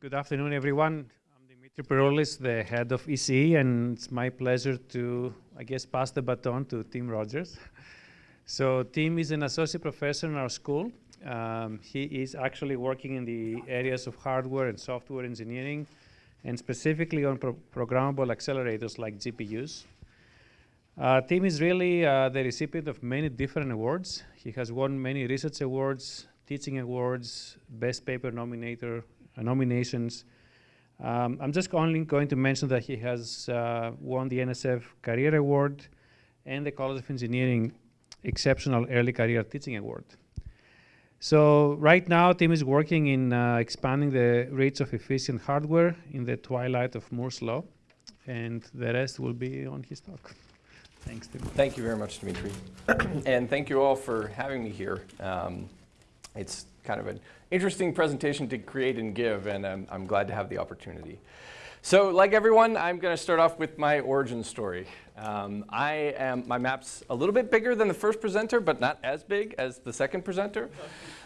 Good afternoon, everyone. I'm Dimitri Peroulis, the head of ECE, and it's my pleasure to, I guess, pass the baton to Tim Rogers. So Tim is an associate professor in our school. Um, he is actually working in the areas of hardware and software engineering, and specifically on pro programmable accelerators like GPUs. Uh, Tim is really uh, the recipient of many different awards. He has won many research awards, teaching awards, best paper nominator, nominations. Um, I'm just only going to mention that he has uh, won the NSF Career Award and the College of Engineering Exceptional Early Career Teaching Award. So right now, Tim is working in uh, expanding the reach of efficient hardware in the twilight of Moore's Law, and the rest will be on his talk. Thanks, Tim. Thank you very much, Dimitri. and thank you all for having me here. Um, it's kind of an interesting presentation to create and give, and I'm, I'm glad to have the opportunity. So like everyone, I'm going to start off with my origin story. Um, I am, my map's a little bit bigger than the first presenter, but not as big as the second presenter.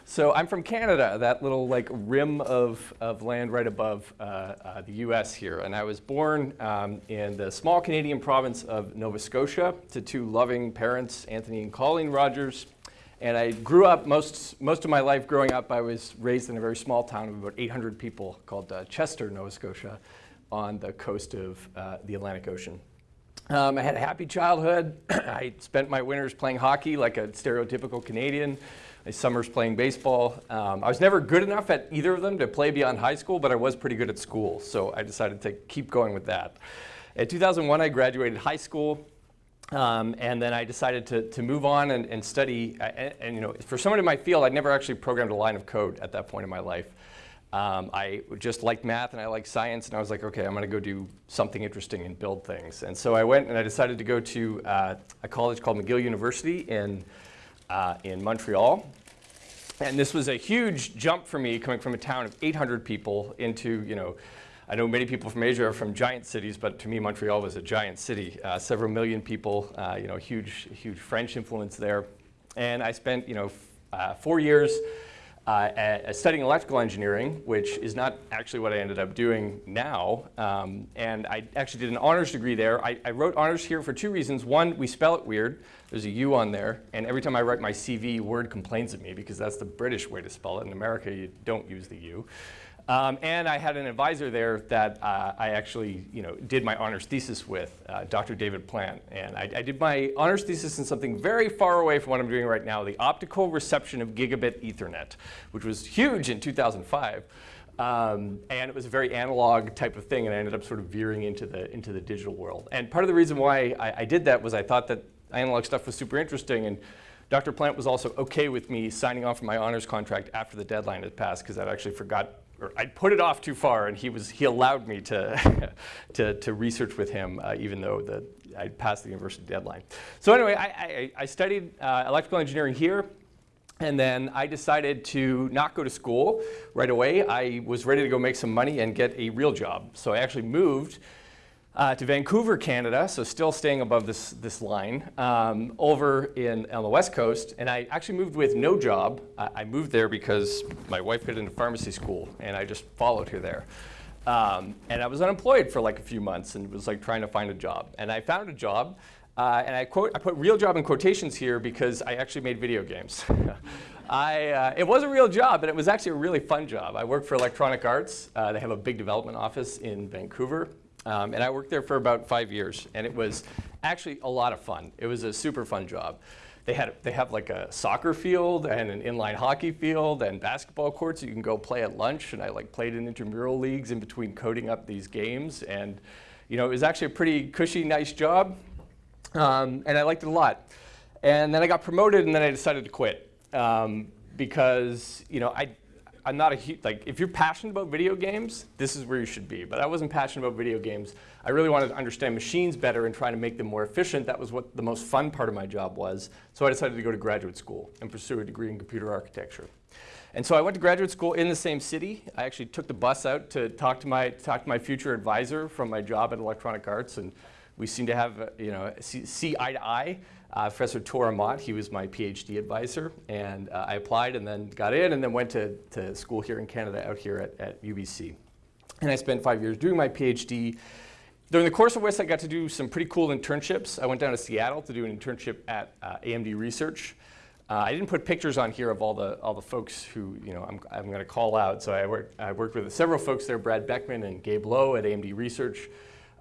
So I'm from Canada, that little like rim of, of land right above uh, uh, the US here. And I was born um, in the small Canadian province of Nova Scotia to two loving parents, Anthony and Colleen Rogers. And I grew up, most, most of my life growing up, I was raised in a very small town of about 800 people called uh, Chester, Nova Scotia, on the coast of uh, the Atlantic Ocean. Um, I had a happy childhood. I spent my winters playing hockey like a stereotypical Canadian, my summers playing baseball. Um, I was never good enough at either of them to play beyond high school, but I was pretty good at school, so I decided to keep going with that. In 2001, I graduated high school. Um, and then I decided to, to move on and, and study. And, and, you know, for someone in my field, I'd never actually programmed a line of code at that point in my life. Um, I just liked math and I liked science, and I was like, okay, I'm going to go do something interesting and build things. And so I went and I decided to go to uh, a college called McGill University in, uh, in Montreal. And this was a huge jump for me coming from a town of 800 people into, you know, I know many people from Asia are from giant cities, but to me, Montreal was a giant city. Uh, several million people, uh, you know, huge, huge French influence there. And I spent, you know, uh, four years uh, studying electrical engineering, which is not actually what I ended up doing now. Um, and I actually did an honors degree there. I, I, wrote honors here for two reasons. One, we spell it weird. There's a U on there. And every time I write my CV, Word complains at me because that's the British way to spell it. In America, you don't use the U. Um, and I had an advisor there that uh, I actually you know, did my honors thesis with, uh, Dr. David Plant. And I, I, did my honors thesis in something very far away from what I'm doing right now, the optical reception of gigabit Ethernet, which was huge in 2005. Um, and it was a very analog type of thing, and I ended up sort of veering into the, into the digital world. And part of the reason why I, I did that was I thought that analog stuff was super interesting, and Dr. Plant was also okay with me signing off my honors contract after the deadline had passed, because I'd actually forgot or I put it off too far, and he was he allowed me to to, to research with him, uh, even though the I passed the university deadline. So anyway, I, I, I studied uh, electrical engineering here. And then I decided to not go to school right away. I was ready to go make some money and get a real job. So I actually moved uh, to Vancouver, Canada, so still staying above this, this line, um, over in, on the west coast. And I actually moved with no job. I, I, moved there because my wife got into pharmacy school, and I just followed her there. Um, and I was unemployed for like a few months and was like trying to find a job. And I found a job, uh, and I, quote, I put real job in quotations here because I actually made video games. I, uh, it was a real job, and it was actually a really fun job. I worked for Electronic Arts. Uh, they have a big development office in Vancouver. Um, and I worked there for about five years, and it was actually a lot of fun. It was a super fun job. They, had, they have like a soccer field and an inline hockey field and basketball courts you can go play at lunch. And I like played in intramural leagues in between coding up these games. And you know, it was actually a pretty cushy, nice job. Um, and I liked it a lot. And then I got promoted and then I decided to quit. Um, because you know, I, I'm not a huge, like, if you're passionate about video games, this is where you should be. But I wasn't passionate about video games. I really wanted to understand machines better and try to make them more efficient. That was what the most fun part of my job was. So I decided to go to graduate school and pursue a degree in computer architecture. And so I went to graduate school in the same city. I actually took the bus out to talk to my, talk to my future advisor from my job at Electronic Arts. And we seemed to have, you know, see, see eye to eye. Uh, Professor Tor Aamodt, he was my PhD advisor, and uh, I applied and then got in and then went to, to school here in Canada out here at, at UBC. and I spent five years doing my PhD. During the course of which I got to do some pretty cool internships. I went down to Seattle to do an internship at uh, AMD Research. Uh, I didn't put pictures on here of all the all the folks who you know I'm, I'm going to call out. So I worked I worked with several folks there, Brad Beckmann and Gabe Loh at AMD Research.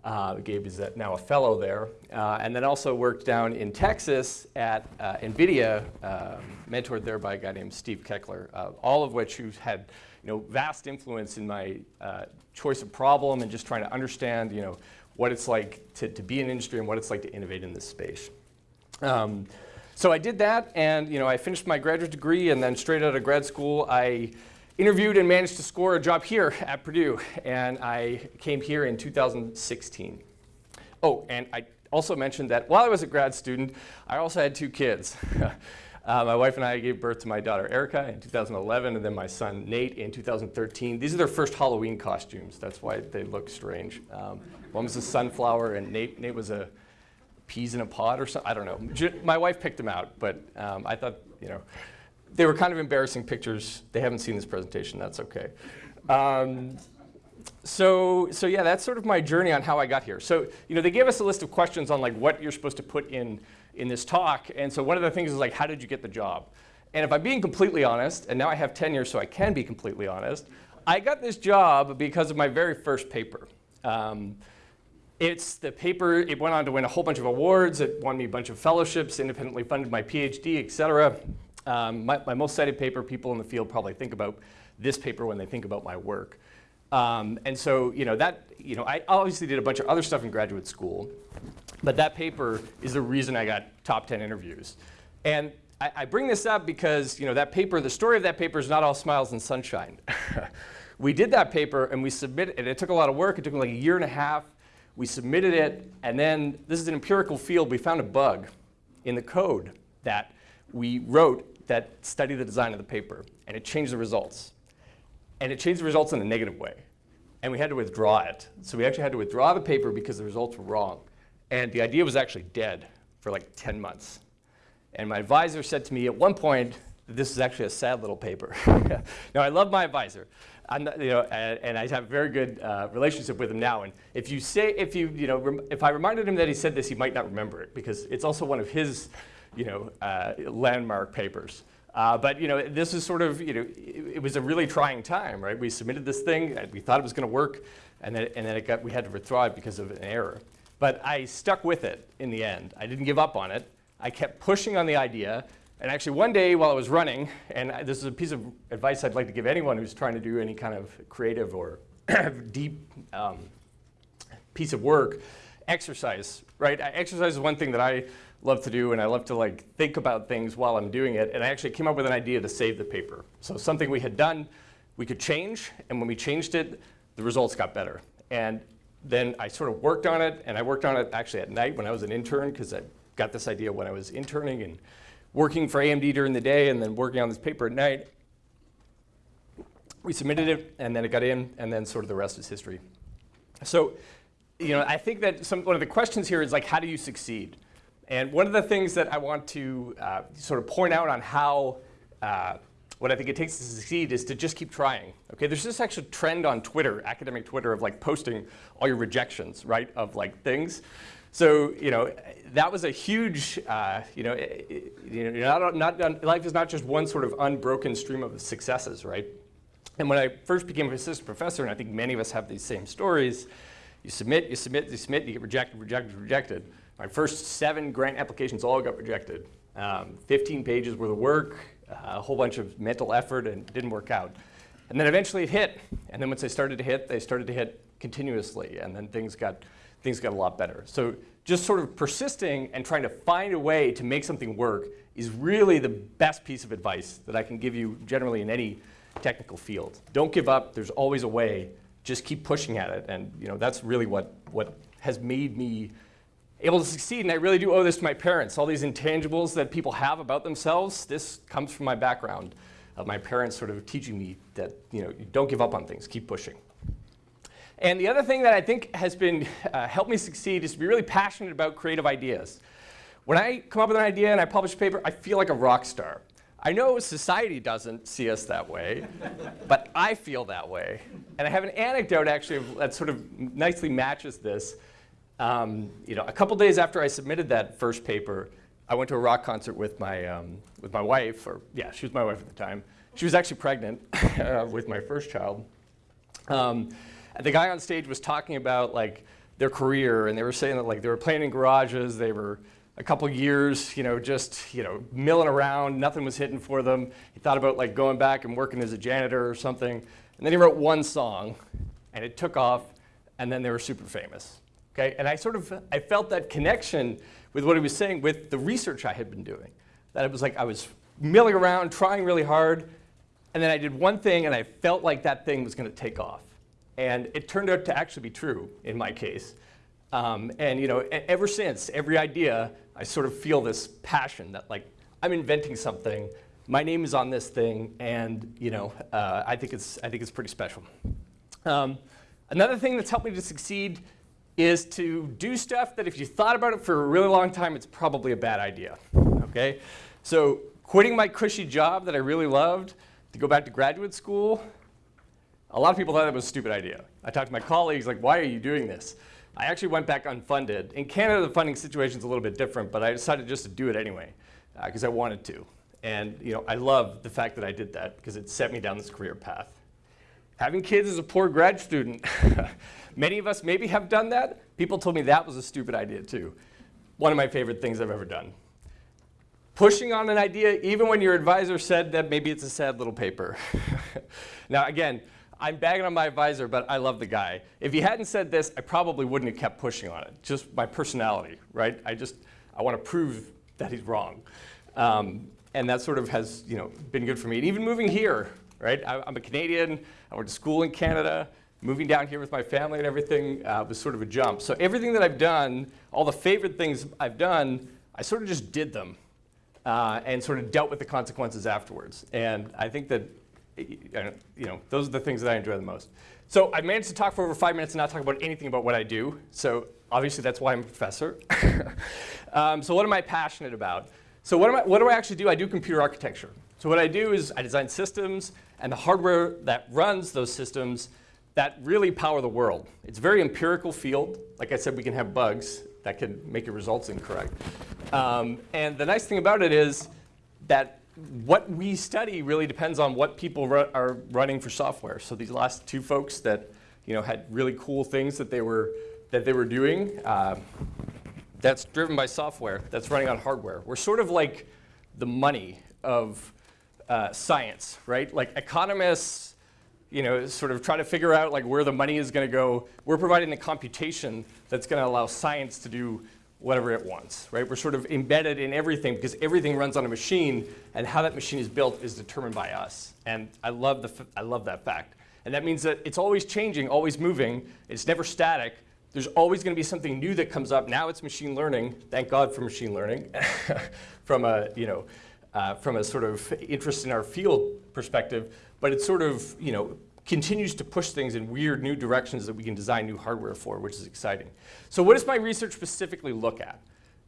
Uh, Gabe is now a fellow there, uh, and then also worked down in Texas at uh, NVIDIA, um, mentored there by a guy named Steve Keckler. Uh, all of which who's had you know vast influence in my uh, choice of problem and just trying to understand you know what it's like to, to be in industry and what it's like to innovate in this space. Um, so I did that, and you know, I finished my graduate degree, and then straight out of grad school, I interviewed and managed to score a job here at Purdue, and I came here in 2016. Oh, and I also mentioned that while I was a grad student, I also had two kids. uh, my wife and I gave birth to my daughter Erica in 2011, and then my son Nate in 2013. These are their first Halloween costumes. That's why they look strange. Um, one was a sunflower, and Nate, Nate was a peas in a pod or something. I don't know. My wife picked them out, but um, I thought, you know, they were kind of embarrassing pictures. They haven't seen this presentation. That's okay. Um, so, so yeah, that's sort of my journey on how I got here. So, you know, they gave us a list of questions on like what you're supposed to put in in this talk. And so one of the things is like, how did you get the job? And if I'm being completely honest, and now I have tenure so I can be completely honest, I got this job because of my very first paper. Um, it's the paper, it went on to win a whole bunch of awards. It won me a bunch of fellowships, independently funded my PhD, et cetera. Um, my, my, most cited paper, people in the field probably think about this paper when they think about my work. Um, and so, you know, that, you know, I obviously did a bunch of other stuff in graduate school, but that paper is the reason I got top 10 interviews. And I, I bring this up because, you know, that paper, the story of that paper is not all smiles and sunshine. we did that paper and we submitted, and it took a lot of work. It took like a year and a half. We submitted it, and then this is an empirical field. We found a bug in the code that we wrote that studied the design of the paper, and it changed the results. And it changed the results in a negative way. And we had to withdraw it. So we actually had to withdraw the paper because the results were wrong. And the idea was actually dead for like 10 months. And my advisor said to me at one point this is actually a sad little paper. now, I love my advisor. Not, you know, and, and, I have a very good uh, relationship with him now. And if you say, if you, you know, if I reminded him that he said this, he might not remember it because it's also one of his, you know, uh, landmark papers. Uh, but you know, this is sort of, you know, it, it, was a really trying time, right? We submitted this thing, we thought it was going to work, and then, and then it got, we had to withdraw it because of an error. But I stuck with it in the end. I didn't give up on it. I kept pushing on the idea, and actually one day while I was running, and this is a piece of advice I'd like to give anyone who's trying to do any kind of creative or deep um, piece of work, exercise, right? Exercise is one thing that I love to do and I love to like think about things while I'm doing it. And I actually came up with an idea to save the paper. So something we had done, we could change. And when we changed it, the results got better. And then I sort of worked on it and I worked on it actually at night when I was an intern because I got this idea when I was interning and working for AMD during the day and then working on this paper at night. We submitted it, and then it got in, and then sort of the rest is history. So, you know, I think that some, one of the questions here is like, how do you succeed? And one of the things that I want to uh, sort of point out on how, uh, what I think it takes to succeed is to just keep trying. Okay, there's this actual trend on Twitter, academic Twitter, of like posting all your rejections, right, of like things. So, you know, that was a huge, uh, you know, it, you know not, not, life is not just one sort of unbroken stream of successes, right? And when I first became an assistant professor, and I think many of us have these same stories, you submit, you submit, you submit, you get rejected, rejected, rejected. My first seven grant applications all got rejected. Um, 15 pages worth of work, uh, a whole bunch of mental effort, and didn't work out. And then eventually it hit. And then once they started to hit, they started to hit continuously. And then things got things got a lot better. So just sort of persisting and trying to find a way to make something work is really the best piece of advice that I can give you generally in any technical field. Don't give up. There's always a way. Just keep pushing at it. And you know, that's really what, what has made me able to succeed. And I really do owe this to my parents. All these intangibles that people have about themselves, this comes from my background of my parents sort of teaching me that you know, don't give up on things. Keep pushing. And the other thing that I think has been uh, helped me succeed is to be really passionate about creative ideas. When I come up with an idea and I publish a paper, I feel like a rock star. I know society doesn't see us that way, but I feel that way. And I have an anecdote actually that sort of nicely matches this. Um, you know, a couple days after I submitted that first paper, I went to a rock concert with my, um, with my wife, or yeah, she was my wife at the time. She was actually pregnant uh, with my first child. Um, the guy on stage was talking about like their career, and they were saying that like they were playing in garages, they were a couple years, you know, just you know milling around, nothing was hitting for them. He thought about like going back and working as a janitor or something, and then he wrote one song, and it took off, and then they were super famous. Okay, and I sort of I felt that connection with what he was saying with the research I had been doing. That it was like I was milling around, trying really hard, and then I did one thing and I felt like that thing was going to take off. And it turned out to actually be true in my case. Um, and you know, ever since, every idea, I sort of feel this passion that like, I'm inventing something, my name is on this thing, and you know, uh, I, think it's, I think it's pretty special. Um, another thing that's helped me to succeed is to do stuff that if you thought about it for a really long time, it's probably a bad idea, okay? So quitting my cushy job that I really loved to go back to graduate school, a lot of people thought that was a stupid idea. I talked to my colleagues, like, why are you doing this? I actually went back unfunded. In Canada, the funding situation is a little bit different, but I decided just to do it anyway because uh, I wanted to. And you know, I love the fact that I did that because it set me down this career path. Having kids as a poor grad student, many of us maybe have done that. People told me that was a stupid idea too. One of my favorite things I've ever done pushing on an idea even when your advisor said that maybe it's a sad little paper. now again, I'm bagging on my advisor, but I love the guy. If he hadn't said this, I probably wouldn't have kept pushing on it. Just my personality, right? I just, I want to prove that he's wrong. Um, and that sort of has, you know, been good for me. And even moving here, right? I, am a Canadian, I went to school in Canada, moving down here with my family and everything uh, was sort of a jump. So everything that I've done, all the favorite things I've done, I sort of just did them uh, and sort of dealt with the consequences afterwards. And I think that, you know, those are the things that I enjoy the most. So I managed to talk for over five minutes and not talk about anything about what I do. So obviously that's why I'm a professor. um, so what am I passionate about? So what, am I, what do I actually do? I do computer architecture. So what I do is I design systems and the hardware that runs those systems that really power the world. It's a very empirical field. Like I said, we can have bugs that can make your results incorrect. Um, and the nice thing about it is that what we study really depends on what people ru are running for software. So these last two folks that you know had really cool things that they were that they were doing, uh, that's driven by software that's running on hardware. We're sort of like the money of uh, science, right? Like economists you know, sort of try to figure out like where the money is going to go. We're providing the computation that's going to allow science to do whatever it wants, right? We're sort of embedded in everything because everything runs on a machine and how that machine is built is determined by us. And I love, the I love that fact. And that means that it's always changing, always moving. It's never static. There's always going to be something new that comes up. Now it's machine learning. Thank God for machine learning from a, you know, uh, from a sort of interest in our field perspective but it's sort of, you know, continues to push things in weird new directions that we can design new hardware for, which is exciting. So what does my research specifically look at?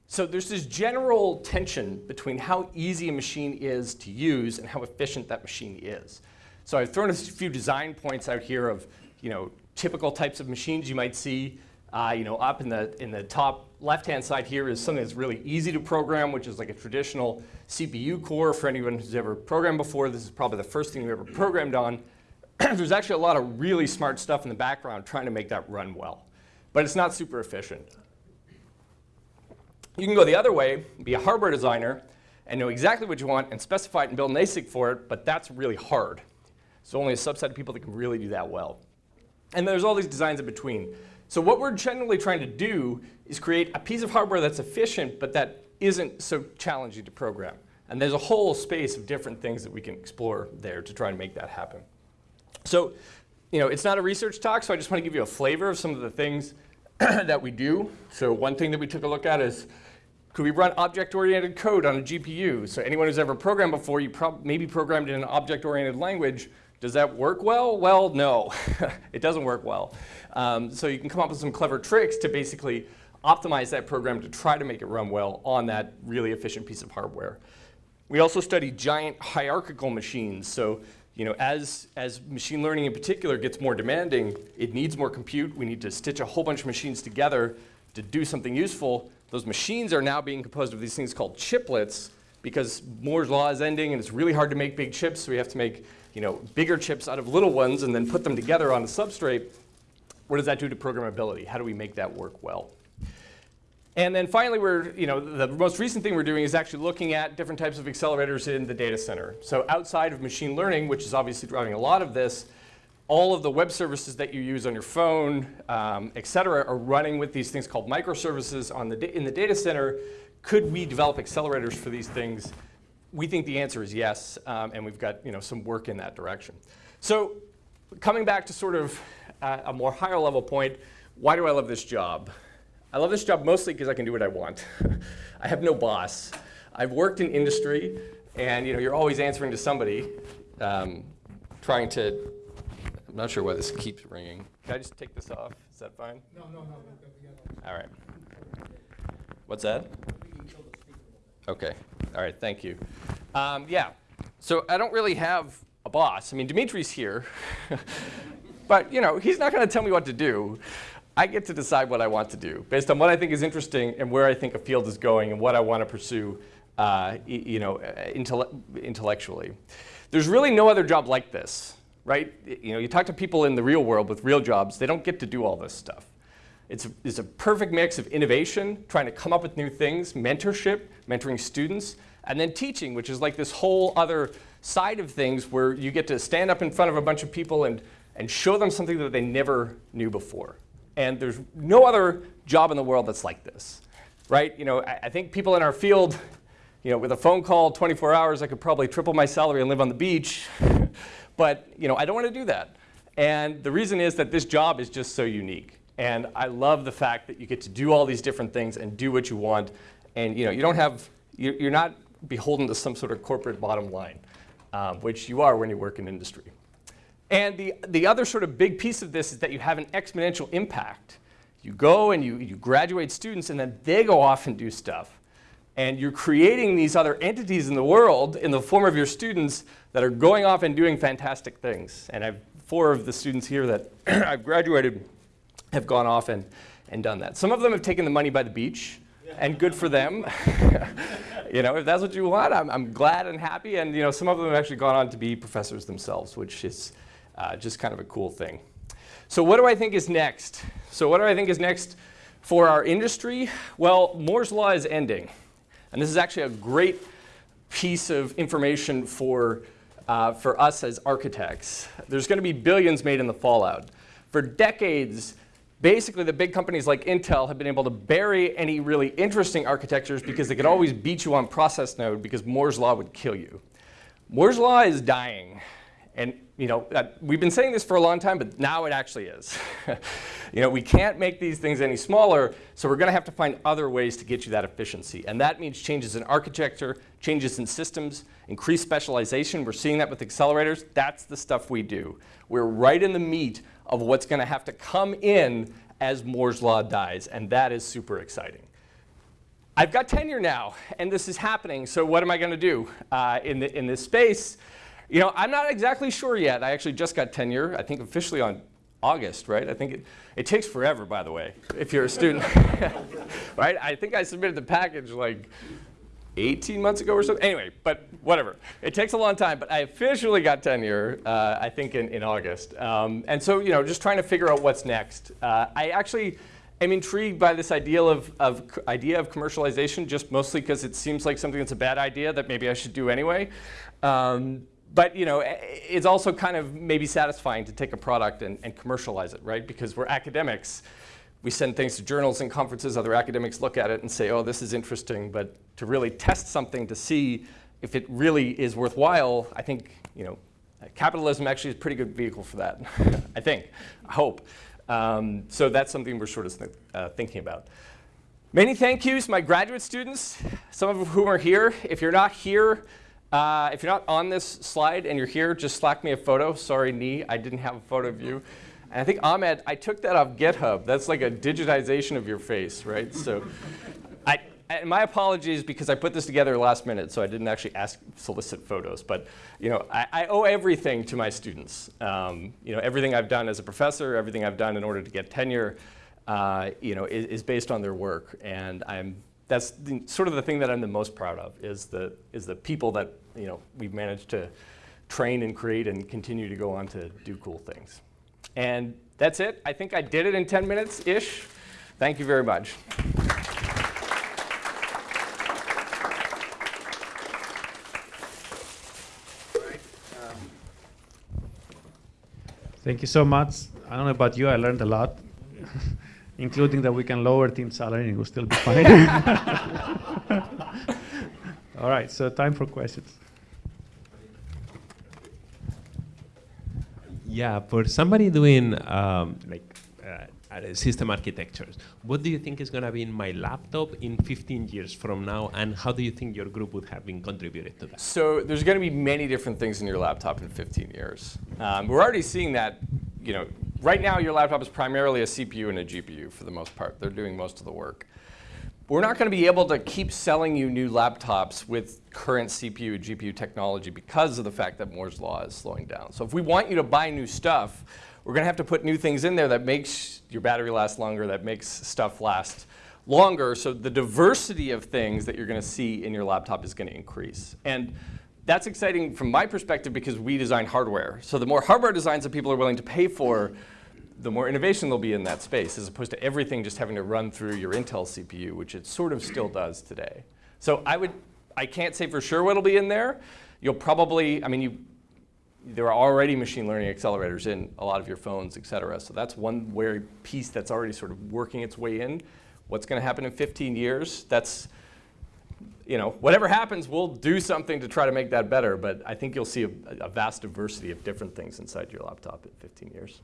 So there's this general tension between how easy a machine is to use and how efficient that machine is. So I've thrown a few design points out here of, you know, typical types of machines you might see. Uh, you know, up in the, in the top left-hand side here is something that's really easy to program, which is like a traditional CPU core. For anyone who's ever programmed before, this is probably the first thing you ever programmed on. There's actually a lot of really smart stuff in the background trying to make that run well. But it's not super efficient. You can go the other way, be a hardware designer, and know exactly what you want and specify it and build an ASIC for it, but that's really hard. So only a subset of people that can really do that well. And there's all these designs in between. So what we're generally trying to do is create a piece of hardware that's efficient, but that isn't so challenging to program. And there's a whole space of different things that we can explore there to try and make that happen. So, you know, it's not a research talk, so I just want to give you a flavor of some of the things that we do. So one thing that we took a look at is, could we run object-oriented code on a GPU? So anyone who's ever programmed before, you maybe programmed in an object-oriented language, does that work well? Well, no, it doesn't work well. Um, so you can come up with some clever tricks to basically optimize that program to try to make it run well on that really efficient piece of hardware. We also study giant hierarchical machines. So, you know, as, as machine learning in particular gets more demanding, it needs more compute. We need to stitch a whole bunch of machines together to do something useful. Those machines are now being composed of these things called chiplets because Moore's law is ending and it's really hard to make big chips, so we have to make you know, bigger chips out of little ones and then put them together on a substrate. What does that do to programmability? How do we make that work well? And then finally, we're, you know, the most recent thing we're doing is actually looking at different types of accelerators in the data center. So outside of machine learning, which is obviously driving a lot of this, all of the web services that you use on your phone, um, et cetera, are running with these things called microservices on the in the data center. Could we develop accelerators for these things? We think the answer is yes, um, and we've got you know, some work in that direction. So coming back to sort of uh, a more higher level point, why do I love this job? I love this job mostly because I can do what I want. I have no boss. I've worked in industry, and you know, you're always answering to somebody, um, trying to, I'm not sure why this keeps ringing. Can I just take this off? Is that fine? No, no, no. All right. What's that? Okay. All right. Thank you. Um, yeah. So I don't really have a boss. I mean, Dimitri's here, but you know, he's not going to tell me what to do. I get to decide what I want to do based on what I think is interesting and where I think a field is going and what I want to pursue, uh, you know, uh, intelle intellectually. There's really no other job like this, right? You know, you talk to people in the real world with real jobs, they don't get to do all this stuff. It's a, it's a perfect mix of innovation, trying to come up with new things, mentorship, mentoring students, and then teaching, which is like this whole other side of things where you get to stand up in front of a bunch of people and, and show them something that they never knew before. And there's no other job in the world that's like this, right? You know, I, I think people in our field, you know, with a phone call 24 hours, I could probably triple my salary and live on the beach. but, you know, I don't want to do that. And the reason is that this job is just so unique. And I love the fact that you get to do all these different things and do what you want. And, you know, you don't have, you're not beholden to some sort of corporate bottom line, um, which you are when you work in industry. And the, the other sort of big piece of this is that you have an exponential impact. You go and you, you graduate students and then they go off and do stuff. And you're creating these other entities in the world in the form of your students that are going off and doing fantastic things. And I've four of the students here that I've graduated have gone off and, and done that. Some of them have taken the money by the beach, and good for them. you know, if that's what you want, I'm, I'm glad and happy. And you know, some of them have actually gone on to be professors themselves, which is uh, just kind of a cool thing. So what do I think is next? So what do I think is next for our industry? Well, Moore's Law is ending. And this is actually a great piece of information for, uh, for us as architects. There's going to be billions made in the fallout. For decades, basically the big companies like Intel have been able to bury any really interesting architectures because they could always beat you on process node because Moore's Law would kill you. Moore's Law is dying. And you know, uh, we've been saying this for a long time, but now it actually is. you know, we can't make these things any smaller, so we're going to have to find other ways to get you that efficiency. And that means changes in architecture, changes in systems, increased specialization. We're seeing that with accelerators. That's the stuff we do. We're right in the meat of what's going to have to come in as Moore's Law dies, and that is super exciting. I've got tenure now, and this is happening, so what am I going to do uh, in, the, in this space? You know, I'm not exactly sure yet. I actually just got tenure, I think officially on August, right? I think it, it takes forever, by the way, if you're a student. right? I think I submitted the package like 18 months ago or so. Anyway, but whatever. It takes a long time, but I officially got tenure, uh, I think, in, in August. Um, and so, you know, just trying to figure out what's next. Uh, I actually am intrigued by this idea of, of idea of commercialization, just mostly because it seems like something that's a bad idea that maybe I should do anyway. Um, but you know, it's also kind of maybe satisfying to take a product and, and, commercialize it, right? Because we're academics. We send things to journals and conferences, other academics look at it and say, oh, this is interesting. But to really test something to see if it really is worthwhile, I think, you know, capitalism actually is a pretty good vehicle for that, I think, I hope. Um, so that's something we're sort of th uh, thinking about. Many thank yous, my graduate students, some of whom are here. If you're not here, uh, if you're not on this slide and you're here, just slack me a photo. Sorry, knee, I didn't have a photo of you. And I think Ahmed, I took that off GitHub. That's like a digitization of your face, right? So I, and my apologies because I put this together last minute, so I didn't actually ask solicit photos. But you know, I, I owe everything to my students. Um, you know, everything I've done as a professor, everything I've done in order to get tenure, uh, you know, is, is, based on their work, and I'm that's the, sort of the thing that I'm the most proud of is the is the people that you know we've managed to train and create and continue to go on to do cool things. And that's it. I think I did it in 10 minutes ish. Thank you very much. Thank you so much. I don't know about you, I learned a lot, including that we can lower Tim salary and it will still be fine. All right, so time for questions. Yeah, for somebody doing um, like uh, system architectures, what do you think is going to be in my laptop in 15 years from now, and how do you think your group would have been contributed to that? So there's going to be many different things in your laptop in 15 years. Um, we're already seeing that. You know, right now your laptop is primarily a CPU and a GPU for the most part. They're doing most of the work. We're not going to be able to keep selling you new laptops with current CPU and GPU technology because of the fact that Moore's Law is slowing down. So if we want you to buy new stuff, we're going to have to put new things in there that makes your battery last longer, that makes stuff last longer. So the diversity of things that you're going to see in your laptop is going to increase. And that's exciting from my perspective because we design hardware. So the more hardware designs that people are willing to pay for, the more innovation there'll be in that space, as opposed to everything just having to run through your Intel CPU, which it sort of still does today. So I would, I can't say for sure what'll be in there. You'll probably, I mean, you, there are already machine learning accelerators in a lot of your phones, et cetera. So that's one very piece that's already sort of working its way in. What's going to happen in 15 years? That's, you know, whatever happens, we'll do something to try to make that better. But I think you'll see a, a vast diversity of different things inside your laptop in 15 years.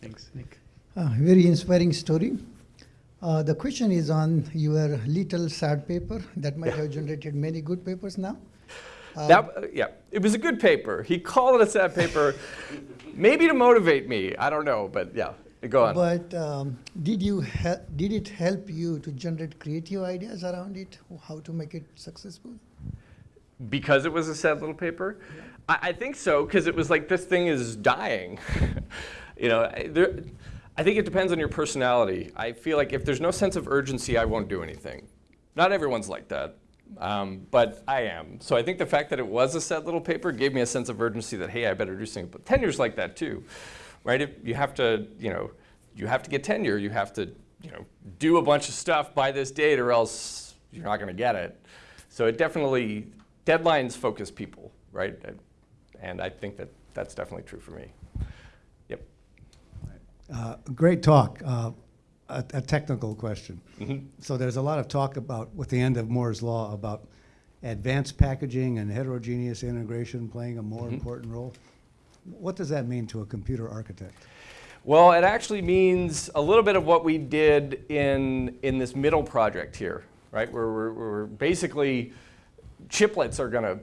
Thanks, Nick. Uh, very inspiring story. Uh, the question is on your little sad paper that might have generated many good papers now. Uh, that, uh, yeah, it was a good paper. He called it a sad paper, maybe to motivate me. I don't know, but yeah, go on. But um, did you did it help you to generate creative ideas around it? How to make it successful? Because it was a sad little paper, yeah. I, I think so. Because it was like this thing is dying. You know, there, I think it depends on your personality. I feel like if there's no sense of urgency, I won't do anything. Not everyone's like that, um, but I am. So I think the fact that it was a sad little paper gave me a sense of urgency that, hey, I better do something. But tenure's like that too, right? If you have to, you know, you have to get tenure. You have to, you know, do a bunch of stuff by this date or else you're not going to get it. So it definitely, deadlines focus people, right? And I think that that's definitely true for me. Uh, great talk. Uh, a, a, technical question. Mm -hmm. So there's a lot of talk about, with the end of Moore's law, about advanced packaging and heterogeneous integration playing a more mm -hmm. important role. What does that mean to a computer architect? Well, it actually means a little bit of what we did in, in this middle project here, right? Where we're, we're basically, chiplets are going to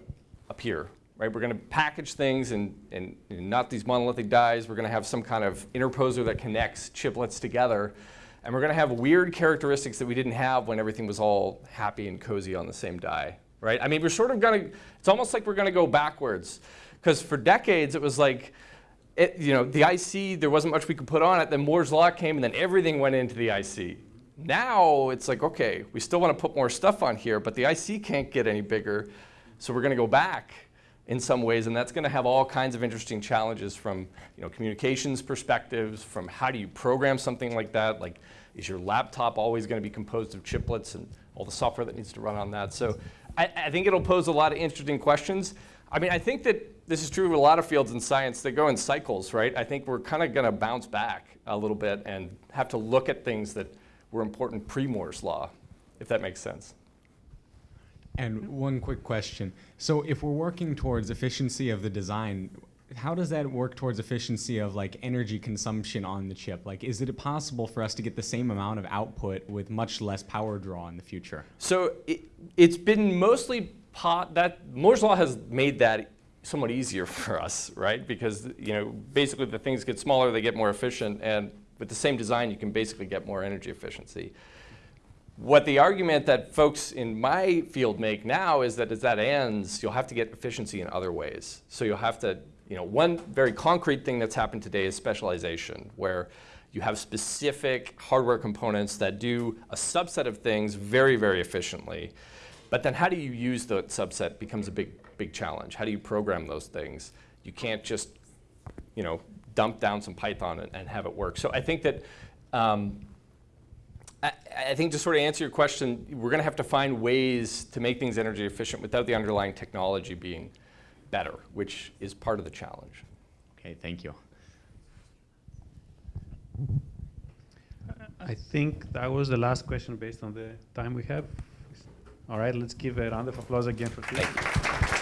appear, right? We're going to package things and, and, and, not these monolithic dies. We're going to have some kind of interposer that connects chiplets together. And we're going to have weird characteristics that we didn't have when everything was all happy and cozy on the same die, right? I mean, we're sort of going to, it's almost like we're going to go backwards. Because for decades, it was like, it, you know, the IC, there wasn't much we could put on it. Then Moore's Law came, and then everything went into the IC. Now, it's like, OK, we still want to put more stuff on here, but the IC can't get any bigger. So we're going to go back in some ways, and that's going to have all kinds of interesting challenges from you know, communications perspectives, from how do you program something like that, like is your laptop always going to be composed of chiplets and all the software that needs to run on that. So I, I think it'll pose a lot of interesting questions. I mean, I think that this is true of a lot of fields in science. They go in cycles, right? I think we're kind of going to bounce back a little bit and have to look at things that were important pre-Moore's law, if that makes sense. And mm-hmm. one quick question. So if we're working towards efficiency of the design, how does that work towards efficiency of like energy consumption on the chip? Like, is it possible for us to get the same amount of output with much less power draw in the future? So it, has been mostly pot that Moore's law has made that somewhat easier for us, right? Because you know, basically the things get smaller, they get more efficient, and with the same design, you can basically get more energy efficiency. What the argument that folks in my field make now is that as that ends, you'll have to get efficiency in other ways. So you'll have to, you know, one very concrete thing that's happened today is specialization, where you have specific hardware components that do a subset of things very, very efficiently. But then how do you use that subset becomes a big, big challenge. How do you program those things? You can't just, you know, dump down some Python and, and have it work. So I think that, um, I, I think to sort of answer your question, we're going to have to find ways to make things energy efficient without the underlying technology being better, which is part of the challenge. Okay, thank you. I think that was the last question based on the time we have. All right, let's give a round of applause again for Thank you.